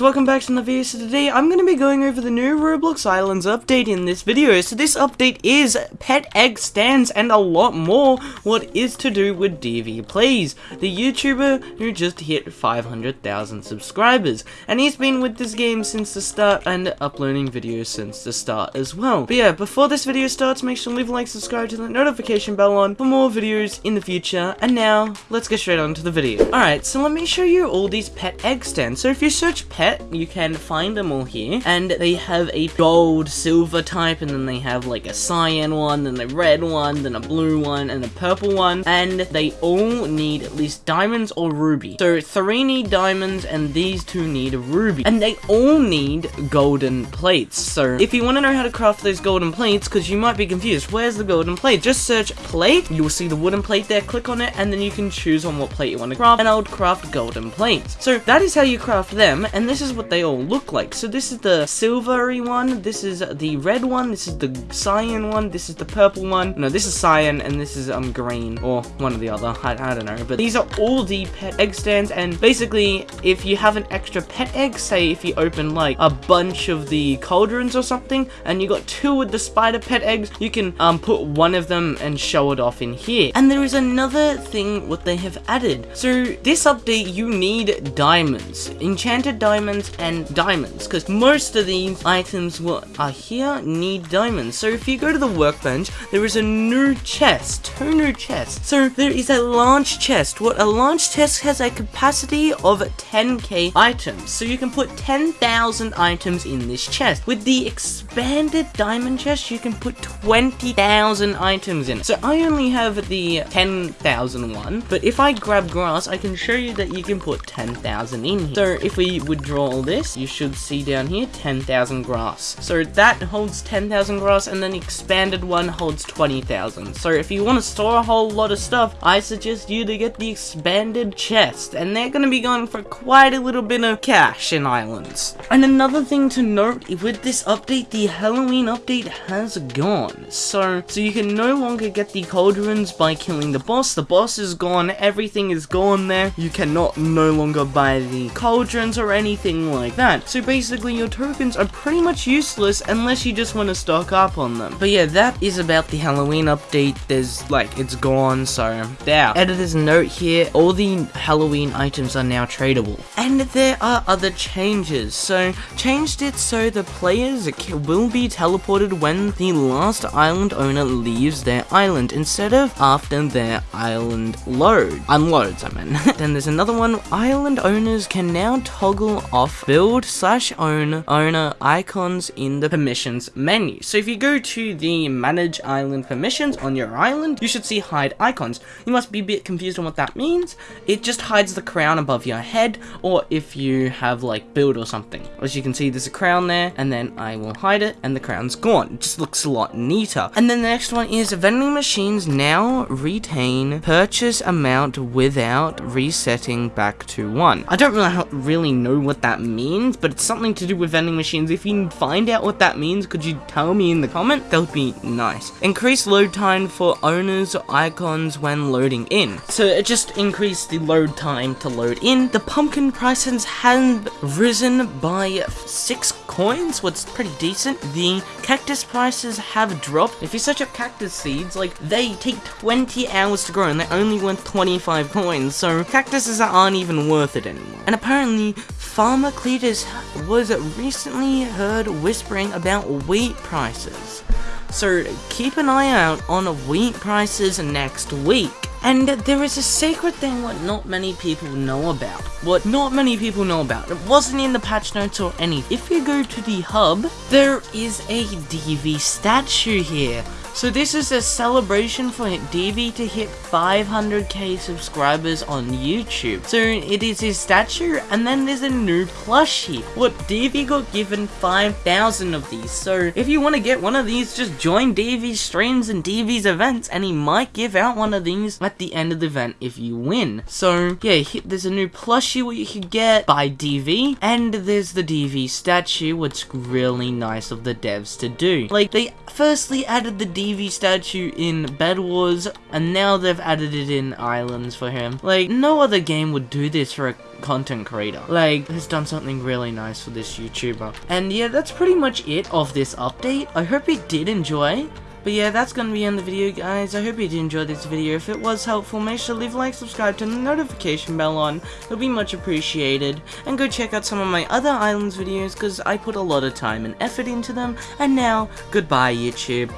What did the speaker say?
Welcome back to the video. So today I'm going to be going over the new Roblox Islands update in this video. So this update is pet egg stands and a lot more what is to do with DV Plays, the YouTuber who just hit 500,000 subscribers. And he's been with this game since the start and uploading videos since the start as well. But yeah, before this video starts, make sure to leave a like, subscribe to the notification bell on for more videos in the future. And now, let's get straight on to the video. Alright, so let me show you all these pet egg stands. So if you search pet you can find them all here. And they have a gold, silver type, and then they have like a cyan one, then a red one, then a blue one, and a purple one. And they all need at least diamonds or ruby. So three need diamonds, and these two need ruby. And they all need golden plates. So if you want to know how to craft those golden plates, because you might be confused, where's the golden plate? Just search plate, you will see the wooden plate there, click on it, and then you can choose on what plate you want to craft, and I would craft golden plates. So that is how you craft them, and this is what they all look like. So this is the silvery one, this is the red one, this is the cyan one, this is the purple one. No, this is cyan, and this is um green, or one or the other, I, I don't know. But these are all the pet egg stands, and basically, if you have an extra pet egg, say if you open like a bunch of the cauldrons or something, and you got two with the spider pet eggs, you can um put one of them and show it off in here. And there is another thing what they have added. So this update, you need diamonds, enchanted diamonds, and diamonds because most of these items what are here need diamonds. So if you go to the workbench there is a new chest two new chests. So there is a launch chest. What a launch chest has a capacity of 10k items. So you can put 10,000 items in this chest. With the expanded diamond chest you can put 20,000 items in it. So I only have the 10,000 one but if I grab grass I can show you that you can put 10,000 in here. So if we withdraw all this, you should see down here 10,000 grass. So that holds 10,000 grass and then expanded one holds 20,000. So if you want to store a whole lot of stuff, I suggest you to get the expanded chest and they're going to be going for quite a little bit of cash in islands. And another thing to note with this update, the Halloween update has gone. So, so you can no longer get the cauldrons by killing the boss. The boss is gone, everything is gone there. You cannot no longer buy the cauldrons or anything like that. So basically your tokens are pretty much useless unless you just want to stock up on them. But yeah, that is about the Halloween update. There's like, it's gone, so there. Editor's note here, all the Halloween items are now tradable. And there are other changes. So changed it so the players will be teleported when the last island owner leaves their island instead of after their island load. Unloads, I mean. then there's another one, island owners can now toggle off build slash own owner icons in the permissions menu. So if you go to the manage island permissions on your island, you should see hide icons. You must be a bit confused on what that means. It just hides the crown above your head or if you have like build or something. As you can see there's a crown there and then I will hide it and the crown's gone. It just looks a lot neater. And then the next one is vending machines now retain purchase amount without resetting back to 1. I don't really, really know what that means, but it's something to do with vending machines. If you find out what that means, could you tell me in the comment? That would be nice. Increase load time for owners icons when loading in. So it just increased the load time to load in. The pumpkin prices have risen by 6 coins, what's pretty decent. The cactus prices have dropped. If you search up cactus seeds, like, they take 20 hours to grow and they're only worth 25 coins, so cactuses aren't even worth it anymore. And apparently, Farmer Cletus was recently heard whispering about wheat prices. So keep an eye out on wheat prices next week. And there is a secret thing what not many people know about. What not many people know about. It wasn't in the patch notes or anything. If you go to the hub, there is a DV statue here. So this is a celebration for DV to hit 500k subscribers on YouTube. So it is his statue and then there's a new plushie. What DV got given 5,000 of these. So if you want to get one of these, just join DV's streams and DV's events and he might give out one of these at the end of the event if you win. So yeah, there's a new plushie what you could get by DV and there's the DV statue which really nice of the devs to do. Like they firstly added the DV statue in Bed Wars, and now they've added it in Islands for him. Like, no other game would do this for a content creator. Like, has done something really nice for this YouTuber. And yeah, that's pretty much it of this update. I hope you did enjoy. But yeah, that's gonna be in the video, guys. I hope you did enjoy this video. If it was helpful, make sure to leave a like, subscribe, turn the notification bell on. It'll be much appreciated. And go check out some of my other Islands videos, because I put a lot of time and effort into them. And now, goodbye, YouTube.